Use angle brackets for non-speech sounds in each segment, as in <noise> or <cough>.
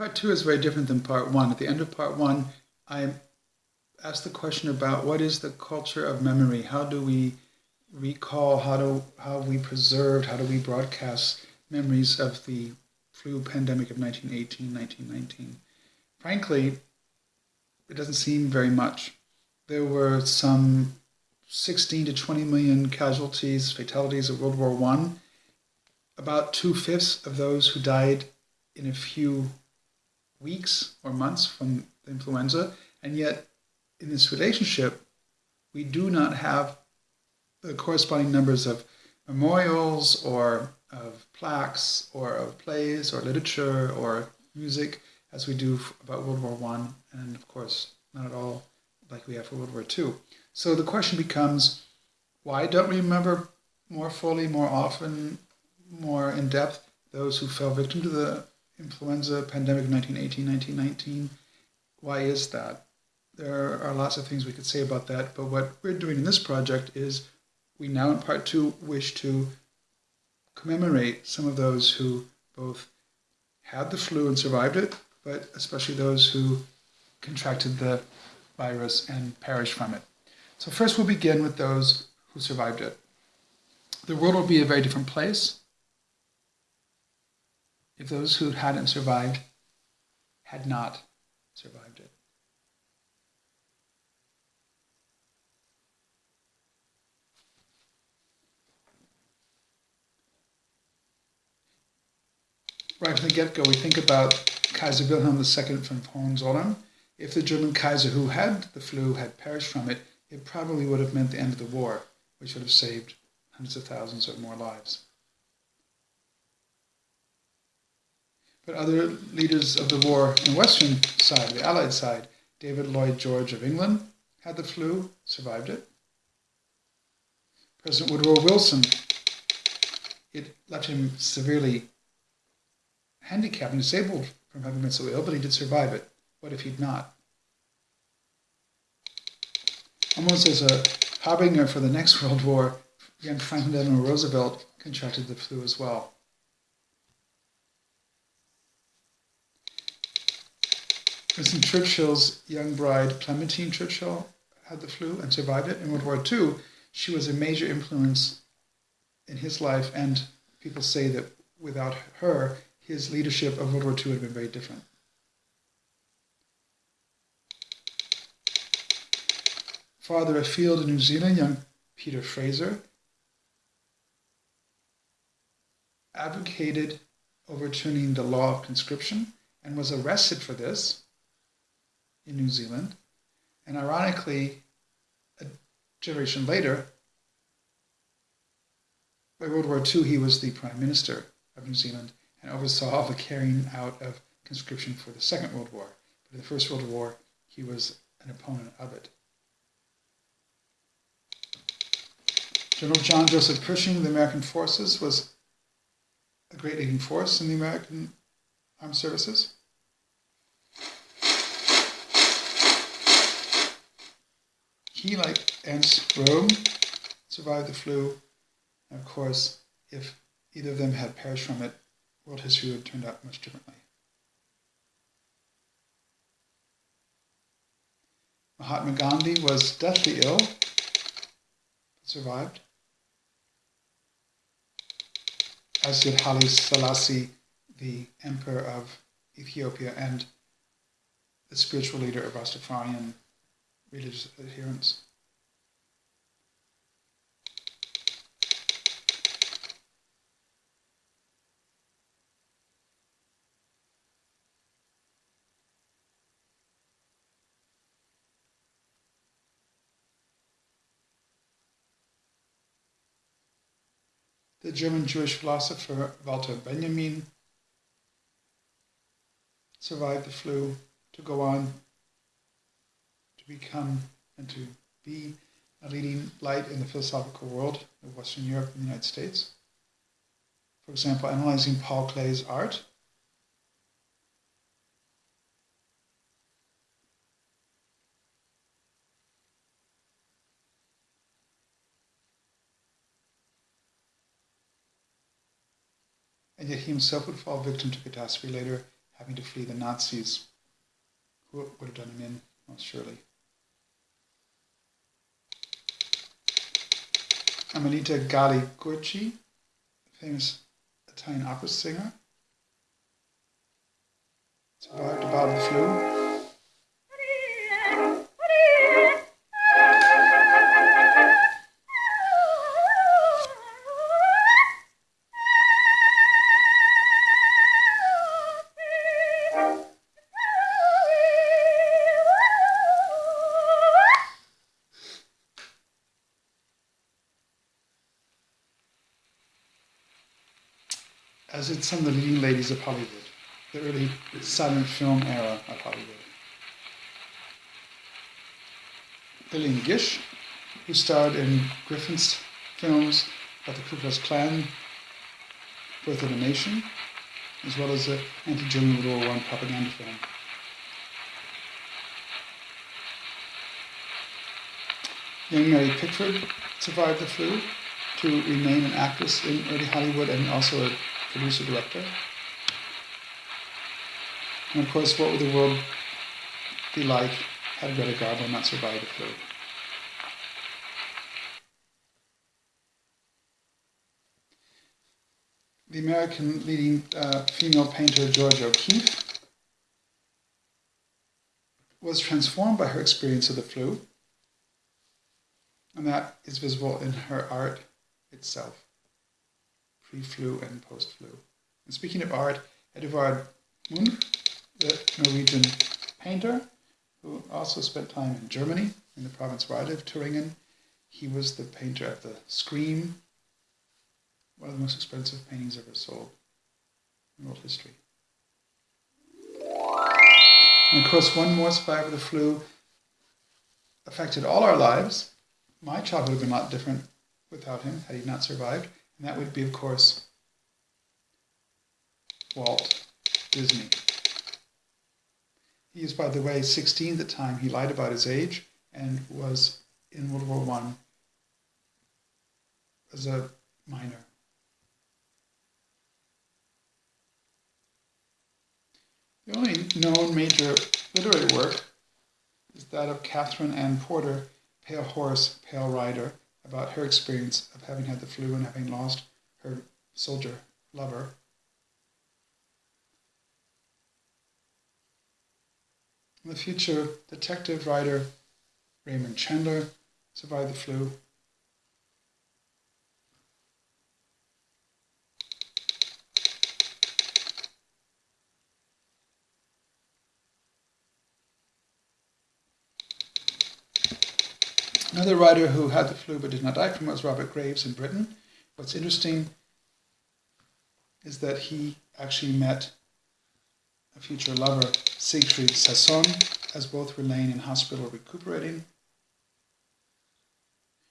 Part two is very different than part one. At the end of part one, I asked the question about what is the culture of memory? How do we recall? How do how we preserve? How do we broadcast memories of the flu pandemic of 1918, 1919? Frankly, it doesn't seem very much. There were some 16 to 20 million casualties, fatalities of World War One. About two fifths of those who died in a few weeks or months from the influenza, and yet in this relationship, we do not have the corresponding numbers of memorials or of plaques or of plays or literature or music as we do about World War One, and of course not at all like we have for World War Two. So the question becomes, why don't we remember more fully, more often, more in depth those who fell victim to the influenza pandemic of 1918, 1919. Why is that? There are lots of things we could say about that, but what we're doing in this project is we now in part two wish to commemorate some of those who both had the flu and survived it, but especially those who contracted the virus and perished from it. So first we'll begin with those who survived it. The world will be a very different place if those who hadn't survived had not survived it. Right from the get-go, we think about Kaiser Wilhelm II from Hohenzollern. If the German Kaiser who had the flu had perished from it, it probably would have meant the end of the war, which would have saved hundreds of thousands or more lives. But other leaders of the war on the western side, the Allied side, David Lloyd George of England had the flu, survived it. President Woodrow Wilson, it left him severely handicapped and disabled from having been so ill, but he did survive it. What if he'd not? Almost as a harbinger for the next <laughs> World War, young Franklin Delano Roosevelt contracted the flu as well. Winston Churchill's young bride, Clementine Churchill, had the flu and survived it. In World War II, she was a major influence in his life, and people say that without her, his leadership of World War II would have been very different. Farther afield in New Zealand, young Peter Fraser advocated overturning the law of conscription and was arrested for this in New Zealand. And ironically, a generation later, by World War II, he was the Prime Minister of New Zealand and oversaw the carrying out of conscription for the Second World War. But in the First World War, he was an opponent of it. General John Joseph Pershing, the American forces, was a great leading force in the American armed services. He, like Ernst Röhm, survived the flu. And of course, if either of them had perished from it, world history would have turned out much differently. Mahatma Gandhi was deathly ill, but survived. As did Haile Selassie, the emperor of Ethiopia and the spiritual leader of Rastafarian religious adherence. The German Jewish philosopher Walter Benjamin survived the flu to go on become and to be a leading light in the philosophical world of Western Europe and the United States. For example, analyzing Paul Klee's art. And yet he himself would fall victim to catastrophe later, having having to flee the Nazis, who would have done him in, most surely. Amelita Gali Gurci, famous Italian opera singer, survived about, bout of the flu. Of Hollywood, the early silent film era of Hollywood. Lillian Gish, who starred in Griffith's films about the Ku Klux Klan, Birth of a Nation, as well as the anti-German World War I propaganda film. Young Mary Pickford survived the flu to remain an actress in early Hollywood and also a producer director. And of course, what would the world be like had Greta Garbo not survived the flu? The American leading uh, female painter Georgia O'Keeffe was transformed by her experience of the flu, and that is visible in her art itself pre-flu and post-flu. And speaking of art, Edvard Munch, the Norwegian painter, who also spent time in Germany, in the province where I live, Thuringen. He was the painter of the Scream, one of the most expensive paintings ever sold in world history. And of course, one more survivor of the flu affected all our lives. My childhood would have been a lot different without him, had he not survived. And that would be, of course, Walt Disney. He is, by the way, 16 at the time. He lied about his age and was in World War I as a minor. The only known major literary work is that of Katherine Anne Porter, Pale Horse, Pale Rider, about her experience of having had the flu and having lost her soldier lover. In the future, detective writer Raymond Chandler survived the flu. Another writer who had the flu but did not die from it was Robert Graves in Britain. What's interesting is that he actually met a future lover, Siegfried Sassoon, as both were laying in hospital recuperating. It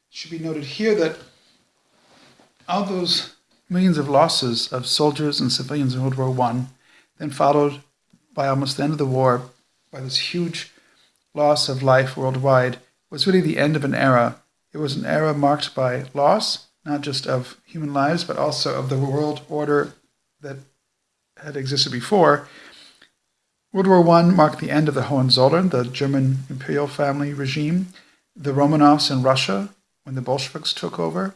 should be noted here that all those millions of losses of soldiers and civilians in World War I, then followed by almost the end of the war by this huge loss of life worldwide, was really the end of an era. It was an era marked by loss, not just of human lives, but also of the world order that had existed before. World War I marked the end of the Hohenzollern, the German imperial family regime, the Romanovs in Russia when the Bolsheviks took over,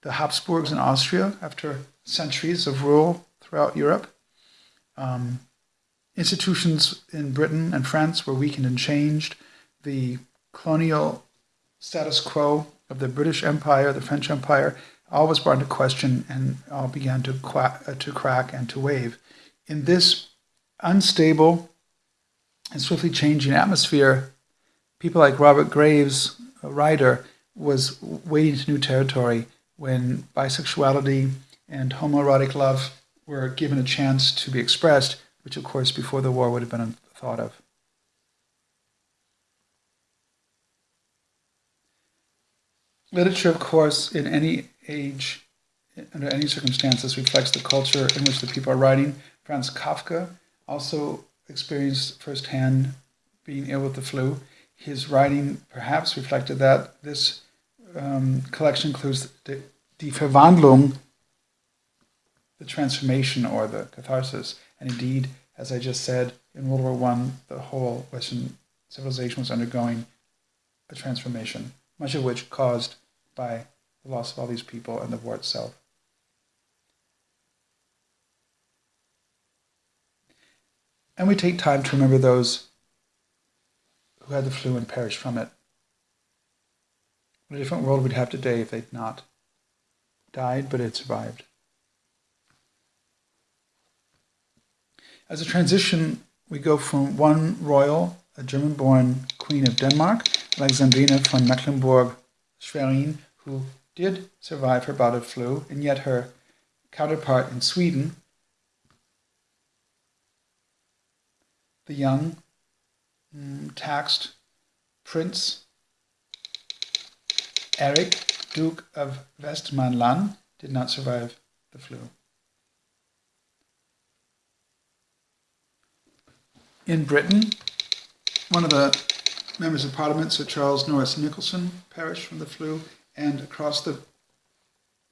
the Habsburgs in Austria after centuries of rule throughout Europe. Um, institutions in Britain and France were weakened and changed. The colonial status quo of the British Empire, the French Empire, all was brought into question and all began to, uh, to crack and to wave. In this unstable and swiftly changing atmosphere, people like Robert Graves, a writer, was wading into new territory when bisexuality and homoerotic love were given a chance to be expressed, which of course before the war would have been thought of. Literature, of course, in any age, under any circumstances, reflects the culture in which the people are writing. Franz Kafka also experienced firsthand being ill with the flu. His writing perhaps reflected that. This um, collection includes the, Die Verwandlung, the transformation or the catharsis, and indeed, As I just said, in World War One, the whole Western civilization was undergoing a transformation, much of which caused by the loss of all these people and the war itself. And we take time to remember those who had the flu and perished from it. What a different world we'd have today if they'd not died, but had survived. As a transition, we go from one royal, a German born Queen of Denmark, Alexandrina von Mecklenburg Schwerin, who did survive her bout of flu, and yet her counterpart in Sweden, the young, mm, taxed Prince Eric, Duke of Westmanland, did not survive the flu. In Britain, one of the members of Parliament, Sir Charles Norris Nicholson, perished from the flu, and across the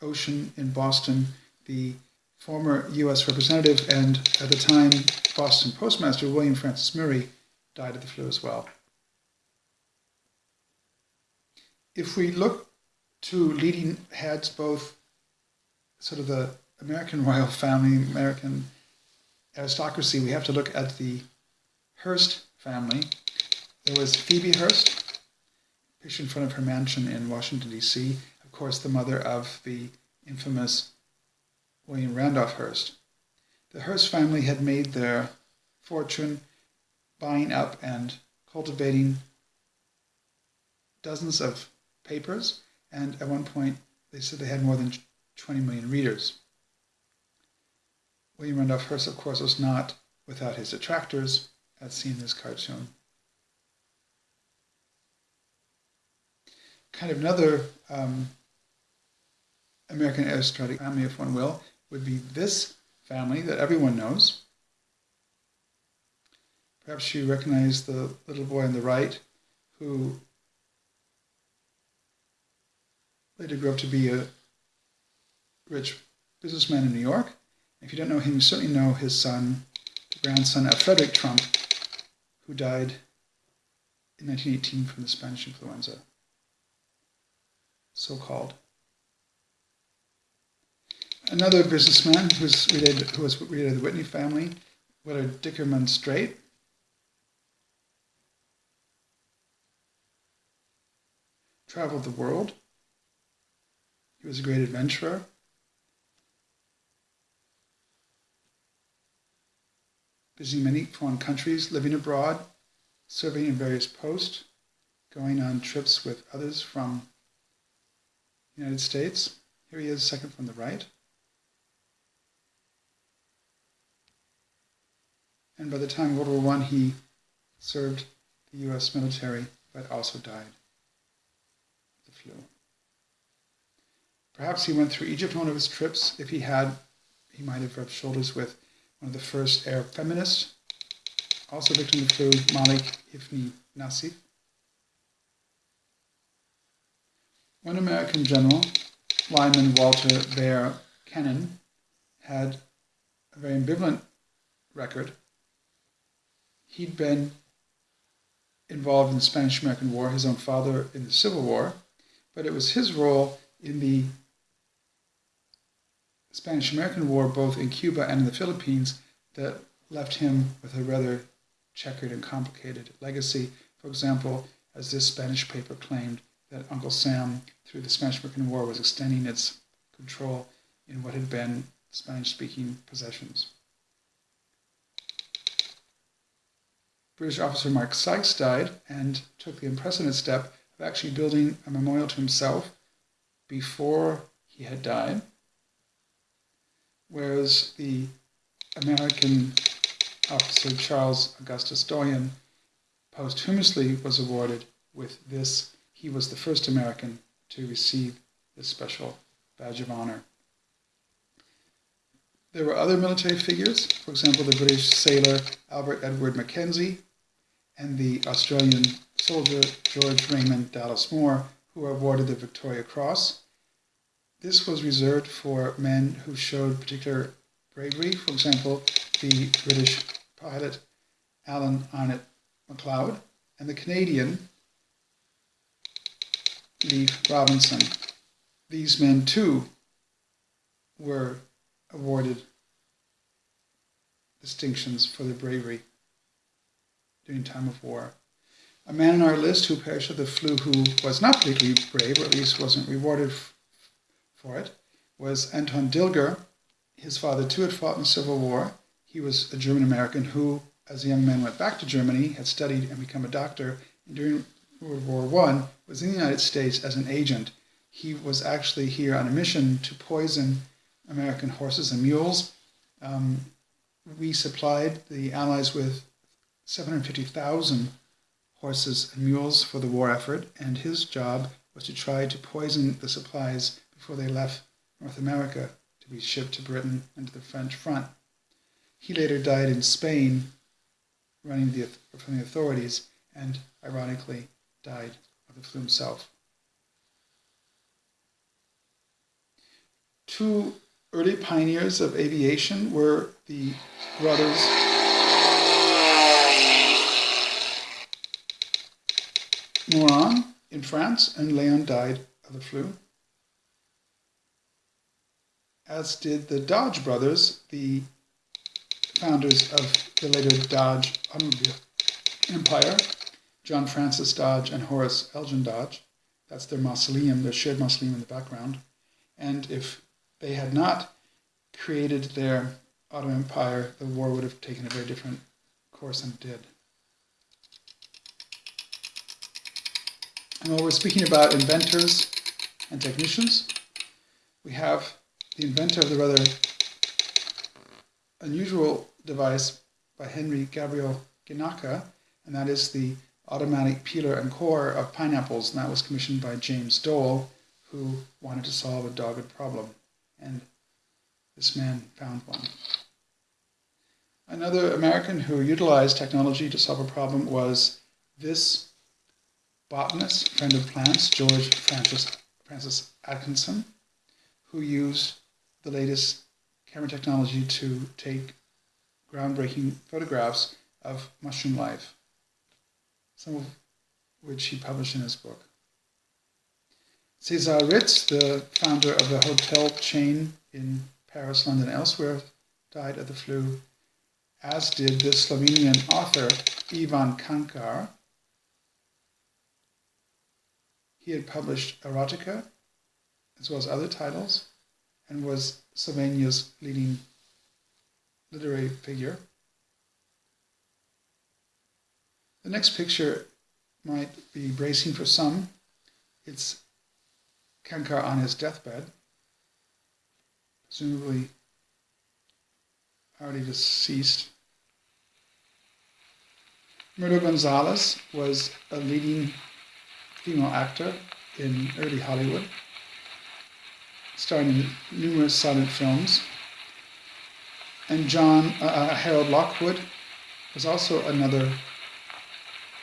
ocean in Boston, the former U.S. representative and at the time Boston postmaster William Francis Murray died of the flu as well. If we look to leading heads, both sort of the American royal family, American aristocracy, we have to look at the Hearst family. There was Phoebe Hearst, pictured in front of her mansion in Washington, D.C., of course, the mother of the infamous William Randolph Hearst. The Hearst family had made their fortune buying up and cultivating dozens of papers, and at one point they said they had more than 20 million readers. William Randolph Hearst, of course, was not without his detractors as seen in this cartoon. Kind of another um, American aristocratic family, if one will, would be this family that everyone knows. Perhaps you recognize the little boy on the right who later grew up to be a rich businessman in New York. If you don't know him, you certainly know his son, the grandson of Frederick Trump, who died in 1918 from the Spanish influenza, so called. Another businessman who was related, who was related to the Whitney family, Willard Dickerman Strait, traveled the world. He was a great adventurer. visiting many foreign countries, living abroad, serving in various posts, going on trips with others from the United States. Here he is, second from the right. And by the time of World War I, he served the U.S. military, but also died of the flu. Perhaps he went through Egypt on one of his trips. If he had, he might have rubbed shoulders with one of the first Arab feminists, also victim of the flu, Malak Hifni Nasif. One American general, Lyman Walter Vere Kennon, had a very ambivalent record. He'd been involved in the Spanish American War, his own father in the Civil War, but it was his role in the Spanish American War, both in Cuba and in the Philippines, that left him with a rather checkered and complicated legacy. For example, as this Spanish paper claimed that Uncle Sam, through the Spanish American War, was extending its control in what had been Spanish speaking possessions. British officer Mark Sykes died and took the unprecedented step of actually building a memorial to himself before he had died whereas the American officer Charles Augustus Doyen posthumously was awarded with this. He was the first American to receive this special badge of honor. There were other military figures, for example, the British sailor Albert Edward Mackenzie and the Australian soldier George Raymond Dallas Moore, who were awarded the Victoria Cross this was reserved for men who showed particular bravery. For example, the British pilot Alan Arnett McLeod and the Canadian Leefe Robinson. These men too were awarded distinctions for their bravery during time of war. A man on our list who perished of the flu who was not particularly brave, or at least wasn't rewarded for it, was Anton Dilger. His father too had fought in the Civil War. He was a German American who, as a young man, went back to Germany, had studied and become a doctor, and during World War I was in the United States as an agent. He was actually here on a mission to poison American horses and mules. Um, we supplied the Allies with 750,000 horses and mules for the war effort, and his job was to try to poison the supplies before they left North America to be shipped to Britain and to the French front. He later died in Spain, running the, from the authorities, and ironically died of the flu himself. Two early pioneers of aviation were the brothers Morane in France, and Leon died of the flu. As did the Dodge brothers, the founders of the later Dodge automobile empire, John Francis Dodge and Horace Elgin Dodge. That's their mausoleum, their shared mausoleum in the background. And if they had not created their auto empire, the war would have taken a very different course than it did. And while we're speaking about inventors and technicians, we have the inventor of the rather unusual device by Henry Gabriel Ginaca, and that is the automatic peeler and core of pineapples, and that was commissioned by James Dole, who wanted to solve a dogged problem and this man found one. Another American who utilized technology to solve a problem was this botanist, friend of plants, George Francis, Francis Atkinson, who used the latest camera technology to take groundbreaking photographs of mushroom life, some of which he published in his book. Cesar Ritz, the founder of the hotel chain in Paris, London, elsewhere, died of the flu, as did the Slovenian author Ivan Cankar. He had published erotica, as well as other titles, and was Slovenia's leading literary figure. The next picture might be bracing for some. It's Cankar on his deathbed, presumably already deceased. Myrtle Gonzalez was a leading female actor in early Hollywood, starring in numerous silent films. And John uh, uh Harold Lockwood was also another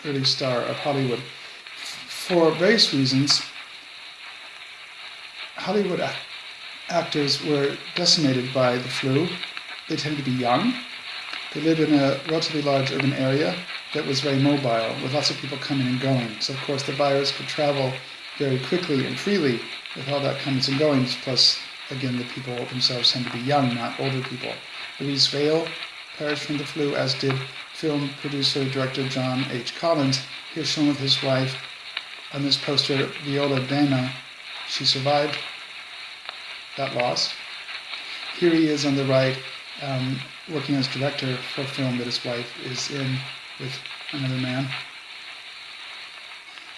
early star of Hollywood. For various reasons, Hollywood actors were decimated by the flu. They tended to be young. They lived in a relatively large urban area that was very mobile, with lots of people coming and going. So, of course, the virus could travel very quickly and freely with all that comings and goings. Plus, again, the people themselves tend to be young, not older people. Louise Vail perished from the flu, as did film producer director John H. Collins. here shown with his wife on this poster, Viola Dana. She survived that loss. Here he is on the right, um, working as director for a film that his wife is in with another man.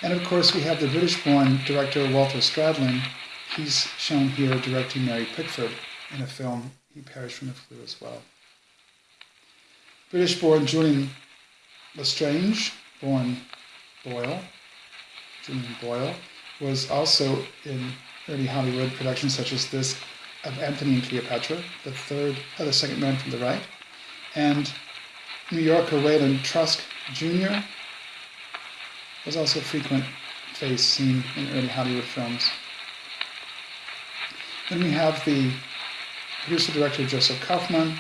And of course, we have the British born director Walter Stradling. He's shown here directing Mary Pickford in a film. He perished from the flu as well. British born Julian Lestrange, born Boyle, Julian Boyle, was also in early Hollywood productions such as this of Anthony and Cleopatra, the third, uh, the second man from the right, and New Yorker Wayland Trask Jr. was also a frequent face seen in early Hollywood films. Then we have the producer-director Joseph Kaufman,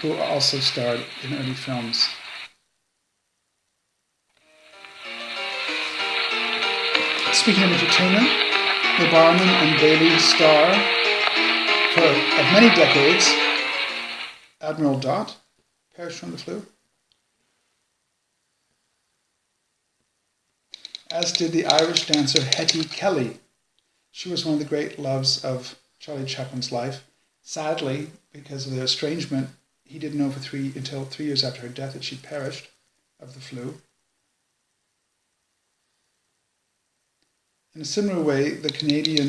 who also starred in early films. Speaking of entertainment, the Barnum and Bailey star for many decades, Admiral Dot, perished from the flu. As did the Irish dancer Hetty Kelly. She was one of the great loves of Charlie Chaplin's life. Sadly, because of their estrangement, he didn't know for three until three years after her death that she perished of the flu. In a similar way, the Canadian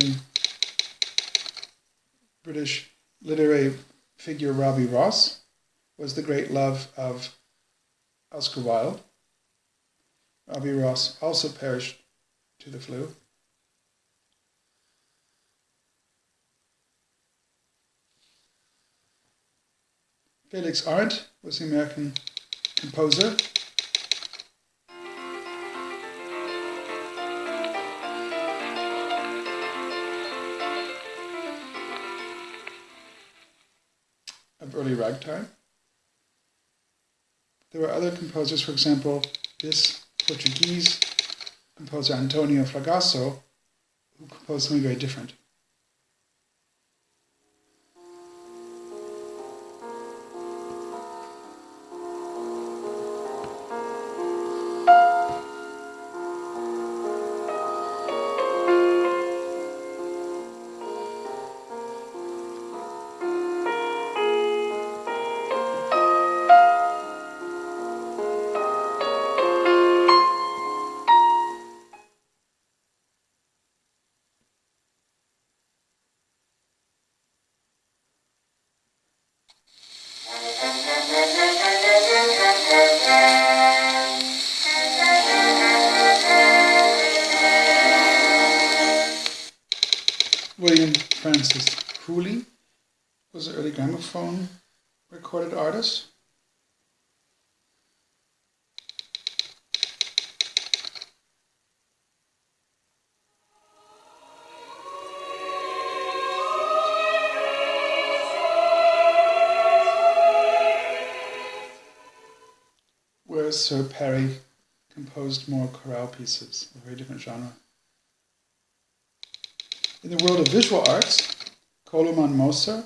British literary figure Robbie Ross was the great love of Oscar Wilde. Robbie Ross also perished to the flu. Felix Arndt was the American composer of early ragtime. There were other composers, for example, this Portuguese composer Antonio Fragoso, who composed something very different. Was an early gramophone recorded artist. Whereas Sir Parry composed more chorale pieces, a very different genre. In the world of visual arts, Koloman Moser,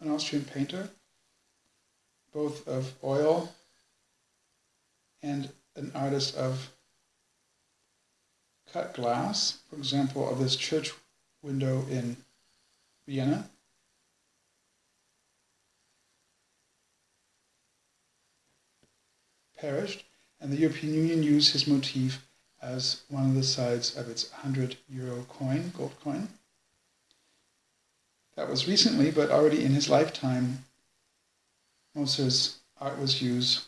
an Austrian painter, both of oil and an artist of cut glass, for example, of this church window in Vienna. Perished, and the European Union used his motif as one of the sides of its 100 euro coin, gold coin. That was recently, but already in his lifetime, Moser's art was used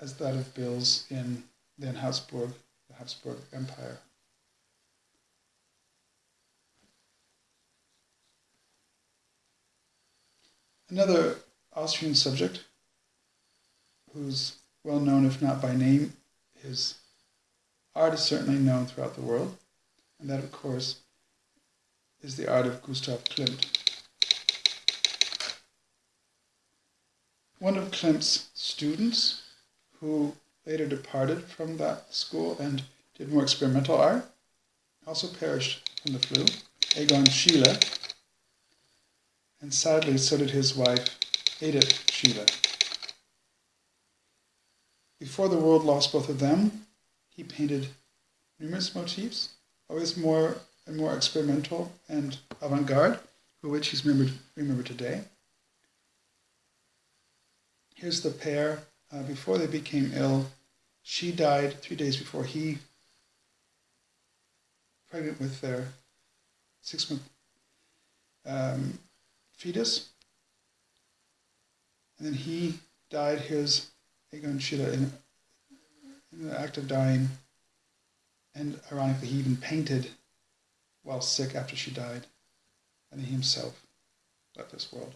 as that of bills in then Habsburg, the Habsburg Empire. Another Austrian subject who's well known, if not by name, his art is certainly known throughout the world, and that, of course, is the art of Gustav Klimt. One of Klimt's students, who later departed from that school and did more experimental art, also perished from the flu, Egon Schiele, and sadly so did his wife, Edith Schiele. Before the world lost both of them, he painted numerous motifs, always more and more experimental and avant-garde, for which he's remembered, remembered today. Here's the pair uh, before they became ill. She died three days before he, pregnant with their six-month um, fetus. And then he died, here's Egon Schiele in in the act of dying. And ironically, he even painted while sick after she died. And he himself left this world.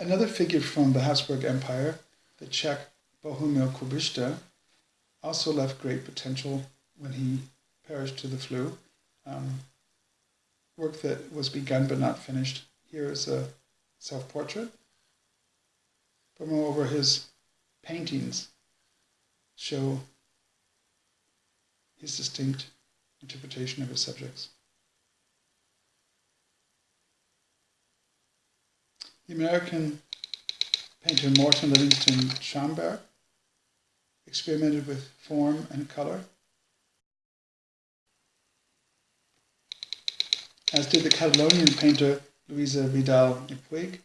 Another figure from the Habsburg Empire, the Czech Bohumil Kubista, also left great potential when he perished to the flu. Um, work that was begun but not finished. Here is a self-portrait. But moreover, his paintings show his distinct interpretation of his subjects. The American painter Morton Livingston Schamberg experimented with form and color, as did the Catalonian painter Luisa Vidal y Puig,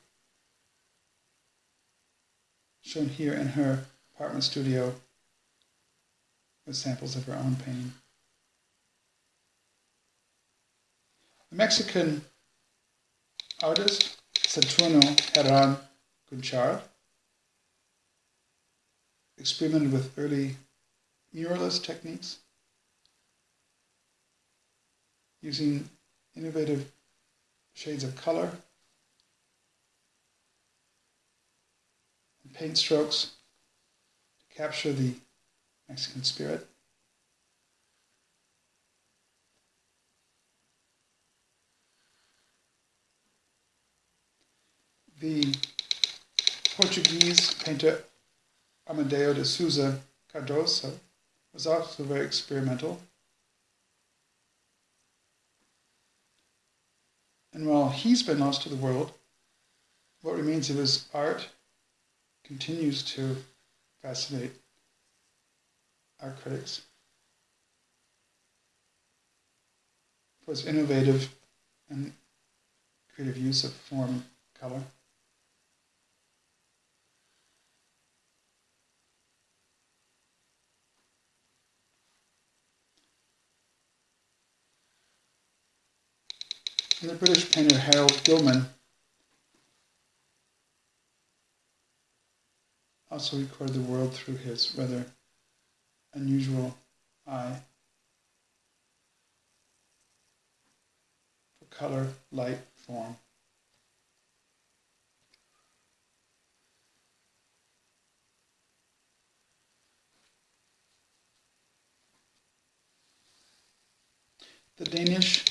shown here in her apartment studio with samples of her own painting. The Mexican artist Saturno Herran Gunchard experimented with early muralist techniques using innovative shades of color and paint strokes to capture the Mexican spirit. The Portuguese painter Amadeo de Souza Cardoso was also very experimental. And while he's been lost to the world, what remains of his art continues to fascinate our critics for its innovative and creative use of form and color. And the British painter Harold Gilman also recorded the world through his rather unusual eye for color, light, form. The Danish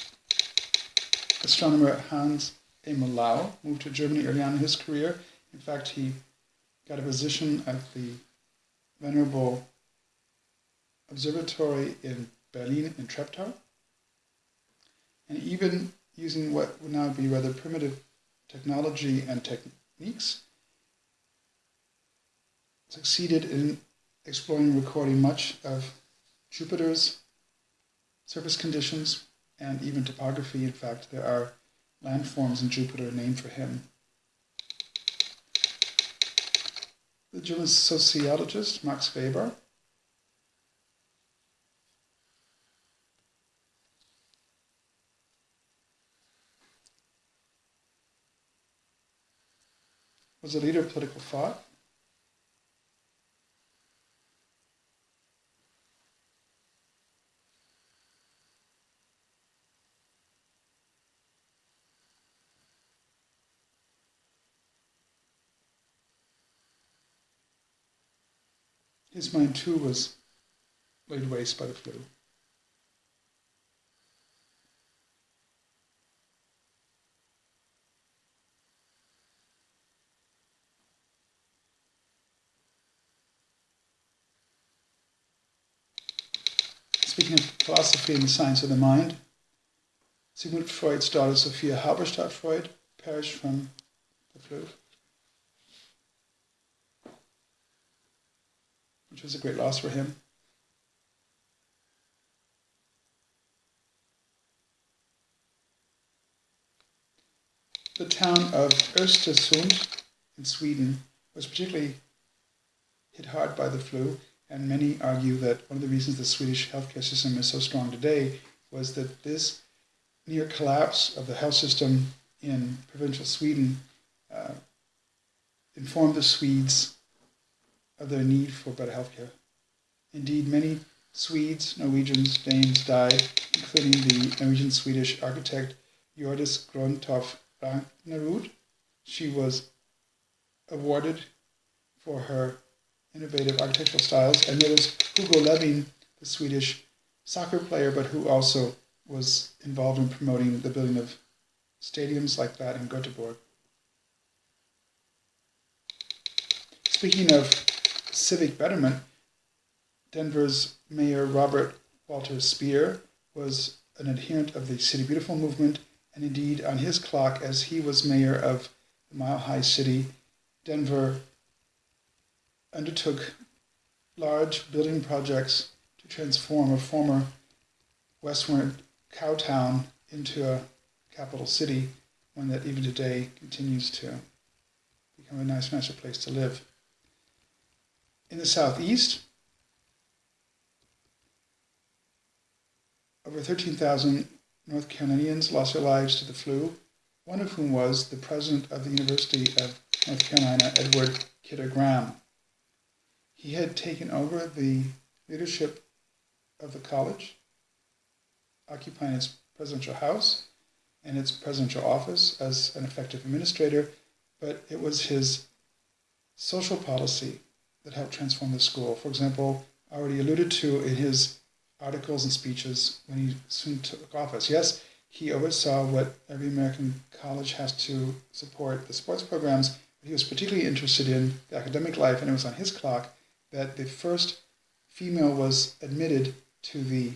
astronomer Hans Emil Lau moved to Germany early on in his career. In fact, he got a position at the Venerable Observatory in Berlin in Treptow. And even using what would now be rather primitive technology and techniques, succeeded in exploring and recording much of Jupiter's surface conditions and even topography. In fact, there are landforms in Jupiter named for him. The German sociologist Max Weber was a leader of political thought. His mind too was laid waste by the flu. Speaking of philosophy and the science of the mind, Sigmund Freud's daughter Sophia Halberstadt Freud perished from the flu. which was a great loss for him. The town of Östersund in Sweden was particularly hit hard by the flu, and many argue that one of the reasons the Swedish healthcare system is so strong today was that this near collapse of the health system in provincial Sweden uh, informed the Swedes of their need for better healthcare. Indeed, many Swedes, Norwegians, Danes died, including the Norwegian-Swedish architect Hjordis Gröntoft Ragnerud. She was awarded for her innovative architectural styles, and there was Hugo Levin, the Swedish soccer player, but who also was involved in promoting the building of stadiums like that in Göteborg. Speaking of civic betterment, Denver's Mayor Robert Walter Speer was an adherent of the City Beautiful movement, and indeed, on his clock, as he was mayor of the Mile High City, Denver undertook large building projects to transform a former westward cow town into a capital city, one that even today continues to become a nice, nicer place to live. In the southeast, over 13,000 North Carolinians lost their lives to the flu, one of whom was the president of the University of North Carolina, Edward Kidder Graham. He had taken over the leadership of the college, occupying its presidential house and its presidential office as an effective administrator, but it was his social policy that helped transform the school. For example, already alluded to in his articles and speeches when he soon took office. Yes, he oversaw what every American college has to support the sports programs, but he was particularly interested in the academic life, and it was on his clock that the first female was admitted to the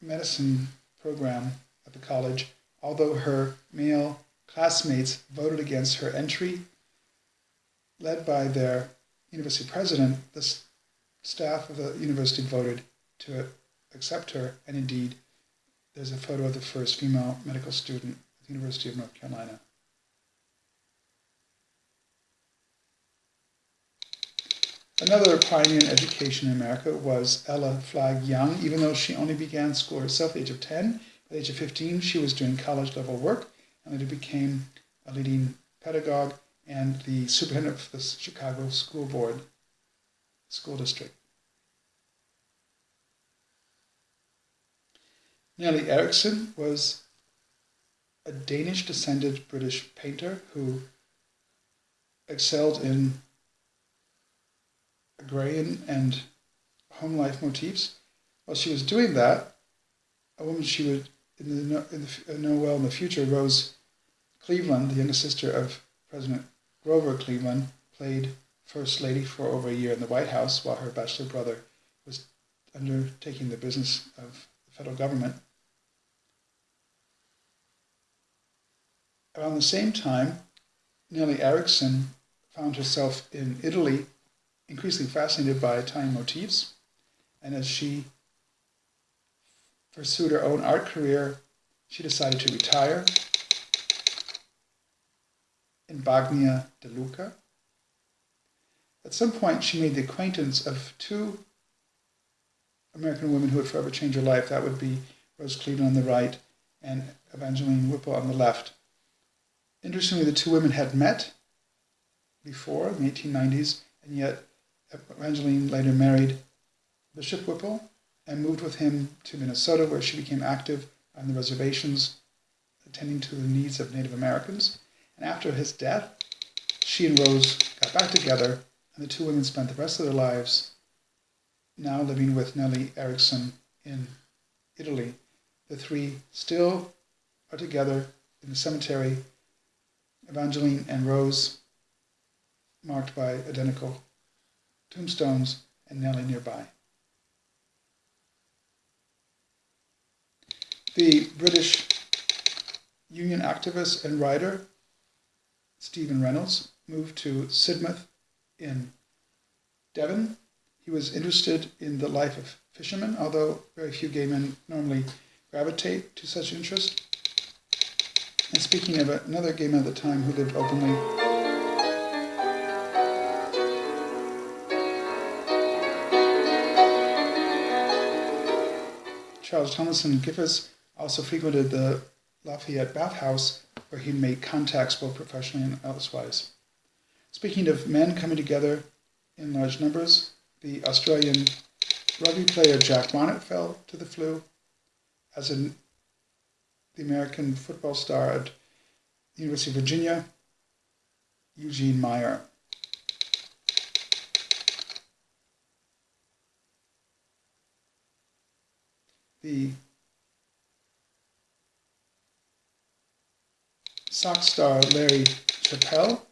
medicine program at the college, although her male classmates voted against her entry. Led by their university president, the staff of the university voted to accept her, and indeed, there's a photo of the first female medical student at the University of North Carolina. Another pioneer in education in America was Ella Flagg Young. Even though she only began school herself at the age of 10, at the age of 15, she was doing college level work and later became a leading pedagogue and the superintendent of the Chicago School Board School District. Nellie Erichsen was a Danish descended British painter who excelled in agrarian and home life motifs. While she was doing that, a woman she would in the, in the, uh, know well in the future, Rose Cleveland, the younger sister of President Grover Cleveland, played First Lady for over a year in the White House while her bachelor brother was undertaking the business of the federal government. Around the same time, Nellie Erichsen found herself in Italy increasingly fascinated by Italian motifs, and as she pursued her own art career, she decided to retire in Bagni di Lucca. At some point, she made the acquaintance of two American women who would forever change her life. That would be Rose Cleveland on the right and Evangeline Whipple on the left. Interestingly, the two women had met before in the 1890s, and yet Evangeline later married Bishop Whipple and moved with him to Minnesota, where she became active on the reservations, attending to the needs of Native Americans. And after his death, she and Rose got back together, and the two women spent the rest of their lives now living with Nellie Erichsen in Italy. The three still are together in the cemetery, Evangeline and Rose, marked by identical tombstones, and Nellie nearby. The British Union activist and writer Stephen Reynolds moved to Sidmouth in Devon. He was interested in the life of fishermen, although very few gay men normally gravitate to such interest. And speaking of another gay man at the time who lived openly, Charles Tomlinson Griffes also frequented the Lafayette Bathhouse, where he made contacts both professionally and elsewise. Speaking of men coming together in large numbers, the Australian rugby player Jack Barnett fell to the flu, as in the American football star at the University of Virginia, Eugene Meyer. the sox star Larry Chappell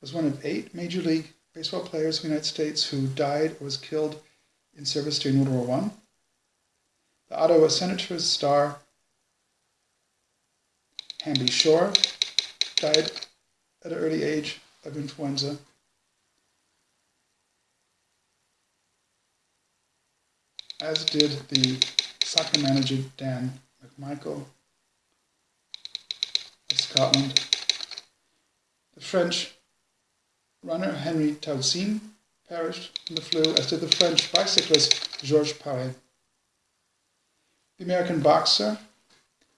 was one of eight Major League Baseball players in the United States who died or was killed in service during World War I. The Ottawa Senators star Hamby Shore died at an early age of influenza. As did the soccer manager Dan McMichael of Scotland. The French runner Henri Taussien perished from the flu, as did the French bicyclist Georges Paré. The American boxer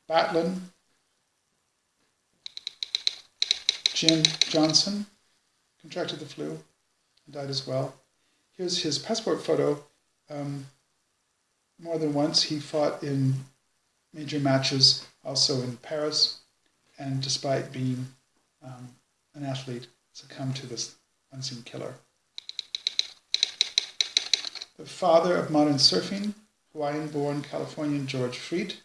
Batlin Jim Johnson contracted the flu and died as well. Here's his passport photo. Um, more than once he fought in major matches, also in Paris, and despite being um, an athlete, succumbed to this unseen killer. The father of modern surfing, Hawaiian born Californian George Freeth,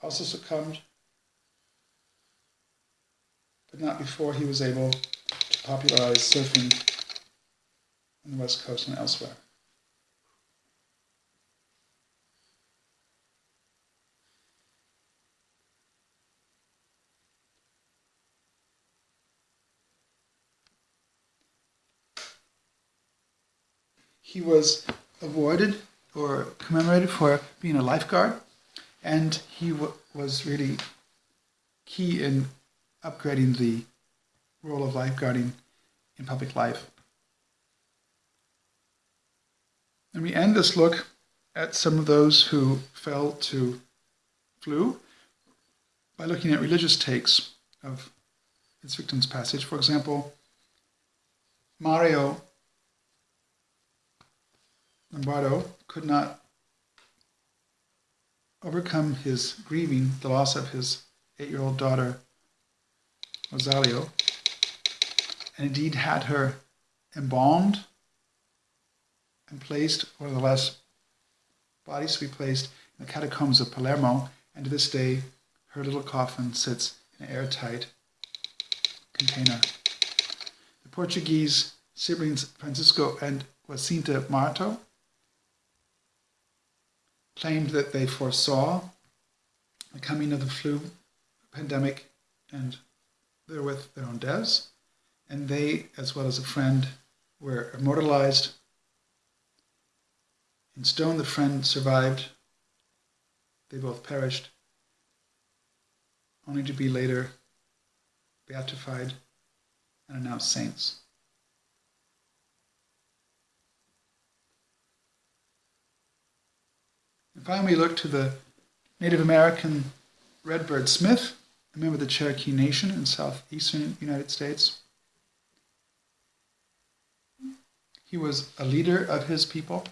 also succumbed but not before he was able to popularize surfing on the West Coast and elsewhere. He was awarded or commemorated for being a lifeguard, and he was really key in upgrading the role of lifeguarding in public life. And we end this look at some of those who fell to flu by looking at religious takes of its victim's passage. For example, Mario Lombardo could not overcome his grieving the loss of his eight-year-old daughter Rosalia, and indeed had her embalmed and placed, one of the last bodies to be placed in the catacombs of Palermo, and to this day her little coffin sits in an airtight container. The Portuguese siblings Francisco and Jacinta Marto claimed that they foresaw the coming of the flu pandemic and they're with their own deaths. and they, as well as a friend, were immortalized. In stone, the friend survived. They both perished, only to be later beatified and announced saints. And finally, we look to the Native American Redbird Smith, a member of the Cherokee Nation in southeastern United States. He was a leader of his people.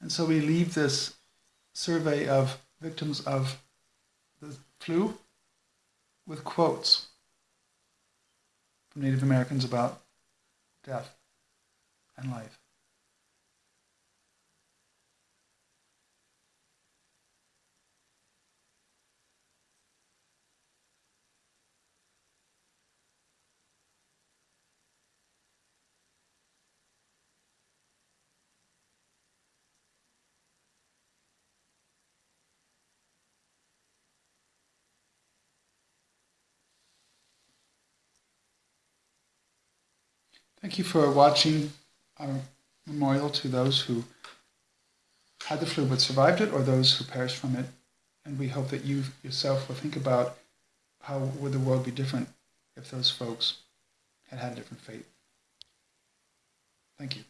And so we leave this survey of victims of the flu with quotes from Native Americans about death and life. Thank you for watching our memorial to those who had the flu but survived it or those who perished from it. And we hope that you yourself will think about how would the world be different if those folks had had a different fate. Thank you.